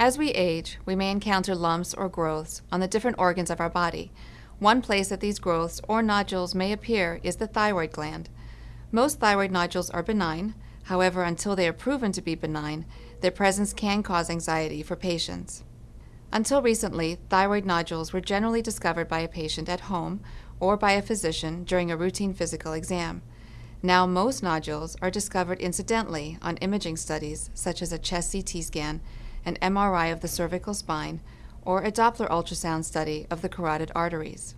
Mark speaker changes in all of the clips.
Speaker 1: As we age, we may encounter lumps or growths on the different organs of our body. One place that these growths or nodules may appear is the thyroid gland. Most thyroid nodules are benign, however, until they are proven to be benign, their presence can cause anxiety for patients. Until recently, thyroid nodules were generally discovered by a patient at home or by a physician during a routine physical exam. Now most nodules are discovered incidentally on imaging studies such as a chest CT scan an MRI of the cervical spine, or a Doppler ultrasound study of the carotid arteries.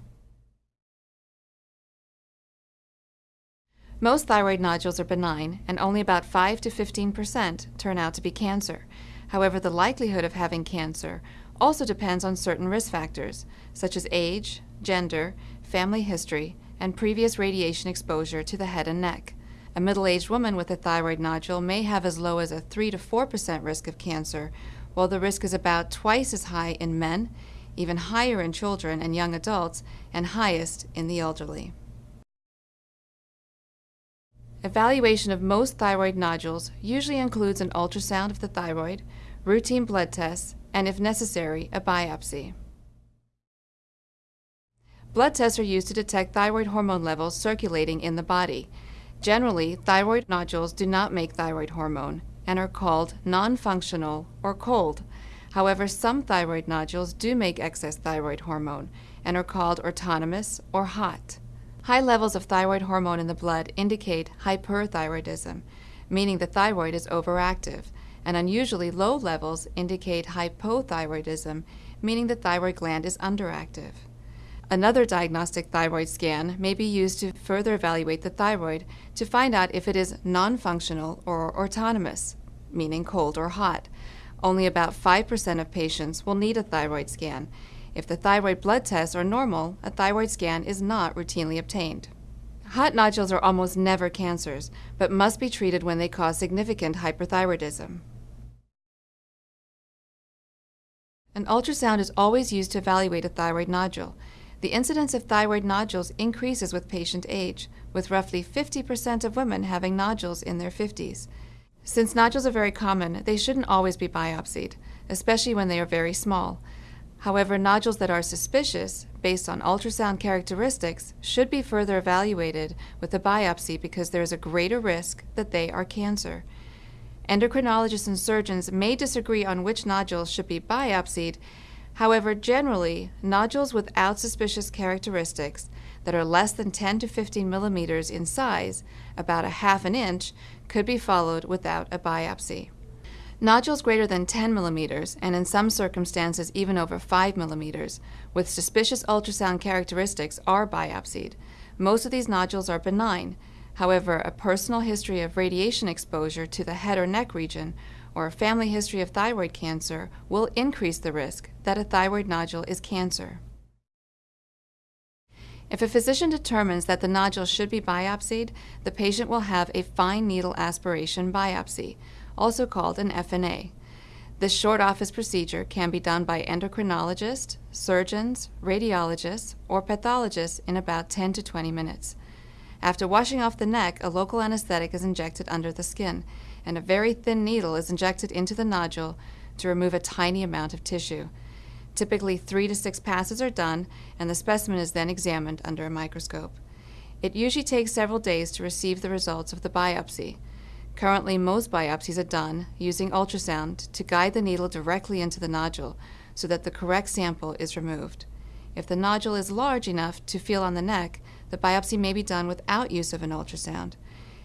Speaker 1: Most thyroid nodules are benign, and only about 5 to 15 percent turn out to be cancer. However, the likelihood of having cancer also depends on certain risk factors, such as age, gender, family history, and previous radiation exposure to the head and neck. A middle-aged woman with a thyroid nodule may have as low as a 3 to 4 percent risk of cancer, while the risk is about twice as high in men, even higher in children and young adults, and highest in the elderly. Evaluation of most thyroid nodules usually includes an ultrasound of the thyroid, routine blood tests, and if necessary, a biopsy. Blood tests are used to detect thyroid hormone levels circulating in the body. Generally, thyroid nodules do not make thyroid hormone, and are called non-functional or cold. However, some thyroid nodules do make excess thyroid hormone and are called autonomous or hot. High levels of thyroid hormone in the blood indicate hyperthyroidism, meaning the thyroid is overactive, and unusually low levels indicate hypothyroidism, meaning the thyroid gland is underactive. Another diagnostic thyroid scan may be used to further evaluate the thyroid to find out if it is non-functional or autonomous, meaning cold or hot. Only about 5% of patients will need a thyroid scan. If the thyroid blood tests are normal, a thyroid scan is not routinely obtained. Hot nodules are almost never cancers, but must be treated when they cause significant hyperthyroidism. An ultrasound is always used to evaluate a thyroid nodule. The incidence of thyroid nodules increases with patient age, with roughly 50% of women having nodules in their 50s. Since nodules are very common, they shouldn't always be biopsied, especially when they are very small. However, nodules that are suspicious, based on ultrasound characteristics, should be further evaluated with a biopsy because there is a greater risk that they are cancer. Endocrinologists and surgeons may disagree on which nodules should be biopsied. However, generally, nodules without suspicious characteristics that are less than 10 to 15 millimeters in size, about a half an inch, could be followed without a biopsy. Nodules greater than 10 millimeters, and in some circumstances even over 5 millimeters, with suspicious ultrasound characteristics are biopsied. Most of these nodules are benign. However, a personal history of radiation exposure to the head or neck region or a family history of thyroid cancer will increase the risk that a thyroid nodule is cancer. If a physician determines that the nodule should be biopsied, the patient will have a fine needle aspiration biopsy, also called an FNA. This short office procedure can be done by endocrinologists, surgeons, radiologists, or pathologists in about 10 to 20 minutes. After washing off the neck, a local anesthetic is injected under the skin, and a very thin needle is injected into the nodule to remove a tiny amount of tissue. Typically, three to six passes are done, and the specimen is then examined under a microscope. It usually takes several days to receive the results of the biopsy. Currently, most biopsies are done using ultrasound to guide the needle directly into the nodule so that the correct sample is removed. If the nodule is large enough to feel on the neck, the biopsy may be done without use of an ultrasound.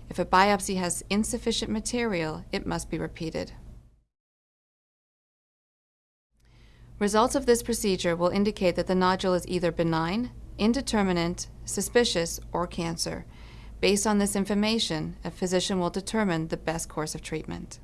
Speaker 1: If a biopsy has insufficient material, it must be repeated. Results of this procedure will indicate that the nodule is either benign, indeterminate, suspicious, or cancer. Based on this information, a physician will determine the best course of treatment.